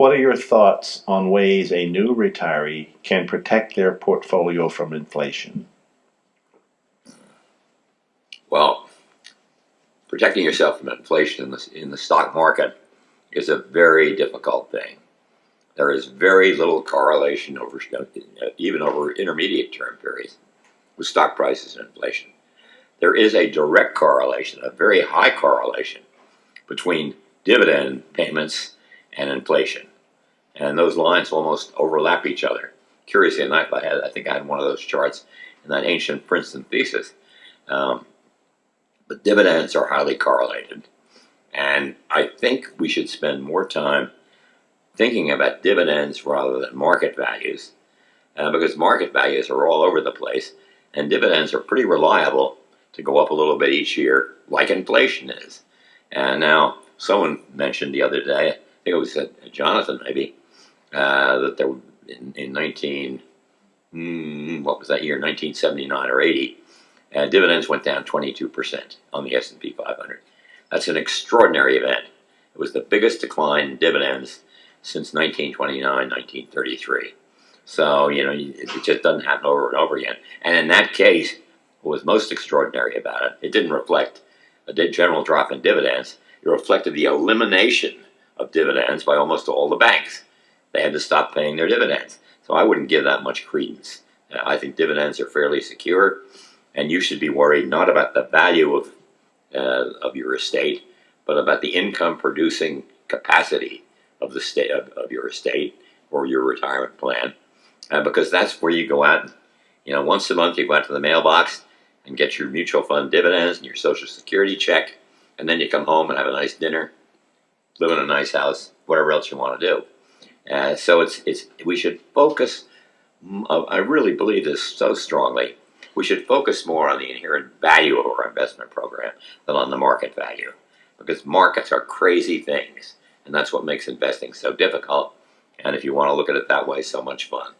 What are your thoughts on ways a new retiree can protect their portfolio from inflation? Well, protecting yourself from inflation in the, in the stock market is a very difficult thing. There is very little correlation over even over intermediate term periods with stock prices and inflation. There is a direct correlation, a very high correlation between dividend payments and inflation. And those lines almost overlap each other. Curiously enough, I, had, I think I had one of those charts in that ancient Princeton thesis. Um, but dividends are highly correlated. And I think we should spend more time thinking about dividends rather than market values, uh, because market values are all over the place, and dividends are pretty reliable to go up a little bit each year, like inflation is. And now, someone mentioned the other day, I think it was uh, Jonathan maybe, uh, that there in, in 19, mm, what was that year, 1979 or 80, uh, dividends went down 22% on the S&P 500. That's an extraordinary event. It was the biggest decline in dividends since 1929, 1933. So, you know, it just doesn't happen over and over again. And in that case, what was most extraordinary about it, it didn't reflect a general drop in dividends. It reflected the elimination of dividends by almost all the banks. They had to stop paying their dividends. So I wouldn't give that much credence. I think dividends are fairly secure and you should be worried not about the value of, uh, of your estate, but about the income producing capacity of the state of, of your estate or your retirement plan, uh, because that's where you go out. You know, once a month you go out to the mailbox and get your mutual fund dividends and your social security check, and then you come home and have a nice dinner, live in a nice house, whatever else you want to do. Uh, so it's it's we should focus. I really believe this so strongly we should focus more on the inherent value of our investment program than on the market value. Because markets are crazy things, and that's what makes investing so difficult, and if you want to look at it that way, so much fun.